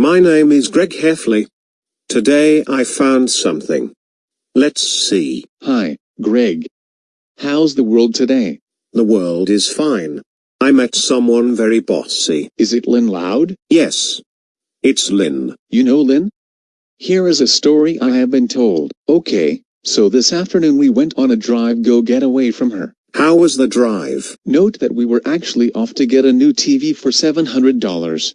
My name is Greg Heffley. Today I found something. Let's see. Hi, Greg. How's the world today? The world is fine. I met someone very bossy. Is it Lynn Loud? Yes. It's Lynn. You know Lynn? Here is a story I have been told. Okay, so this afternoon we went on a drive go get away from her. How was the drive? Note that we were actually off to get a new TV for $700.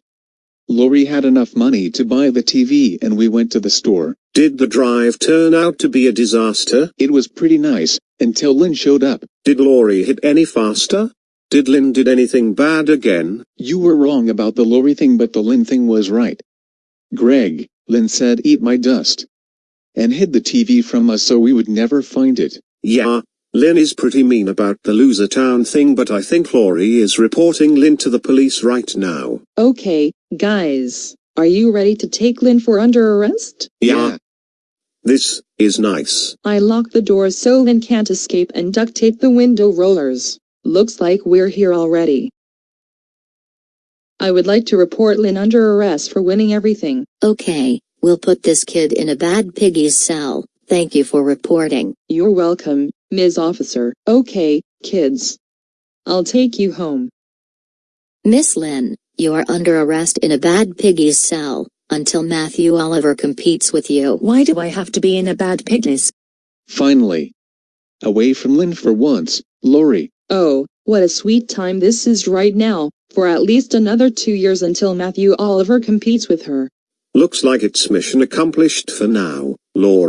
Lori had enough money to buy the TV and we went to the store. Did the drive turn out to be a disaster? It was pretty nice, until Lynn showed up. Did Lori hit any faster? Did Lynn did anything bad again? You were wrong about the Lori thing but the Lynn thing was right. Greg, Lynn said eat my dust. And hid the TV from us so we would never find it. Yeah, Lynn is pretty mean about the loser town thing but I think Lori is reporting Lynn to the police right now. Okay, guys, are you ready to take Lynn for under arrest? Yeah. This is nice. I locked the door so Lynn can't escape and duct tape the window rollers. Looks like we're here already. I would like to report Lynn under arrest for winning everything. Okay, we'll put this kid in a bad piggy's cell. Thank you for reporting. You're welcome, Ms. Officer. Okay, kids. I'll take you home. Miss Lynn, you are under arrest in a bad piggy's cell, until Matthew Oliver competes with you. Why do I have to be in a bad piggies? Finally. Away from Lynn for once, Lori. Oh, what a sweet time this is right now, for at least another two years until Matthew Oliver competes with her. Looks like it's mission accomplished for now, Lori.